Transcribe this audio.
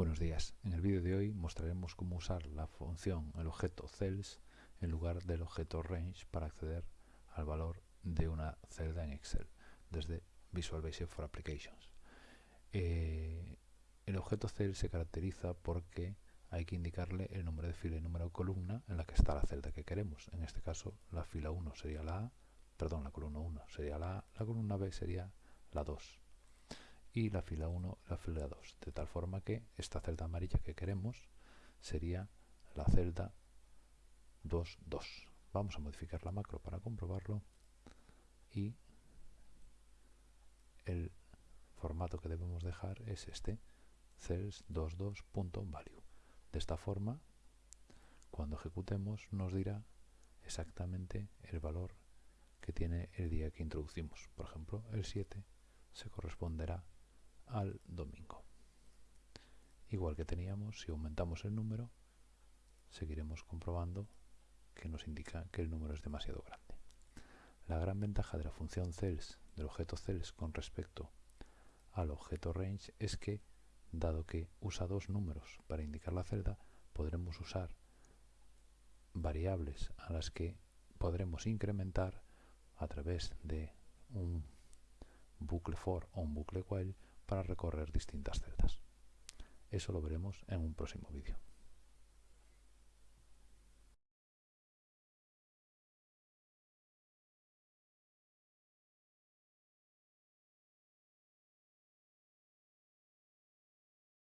Buenos días, en el vídeo de hoy mostraremos cómo usar la función el objeto cells en lugar del objeto range para acceder al valor de una celda en Excel desde Visual Basic for Applications. Eh, el objeto cell se caracteriza porque hay que indicarle el número de fila y número de columna en la que está la celda que queremos. En este caso la fila 1 sería la A, perdón, la columna 1 sería la A, la columna B sería la 2 y la fila 1 la fila 2, de tal forma que esta celda amarilla que queremos sería la celda 2, 2. Vamos a modificar la macro para comprobarlo y el formato que debemos dejar es este cells22.value de esta forma cuando ejecutemos nos dirá exactamente el valor que tiene el día que introducimos. Por ejemplo el 7 se corresponderá al domingo. Igual que teníamos, si aumentamos el número, seguiremos comprobando que nos indica que el número es demasiado grande. La gran ventaja de la función cells, del objeto cells con respecto al objeto range, es que, dado que usa dos números para indicar la celda, podremos usar variables a las que podremos incrementar a través de un bucle for o un bucle while para recorrer distintas celdas. Eso lo veremos en un próximo vídeo.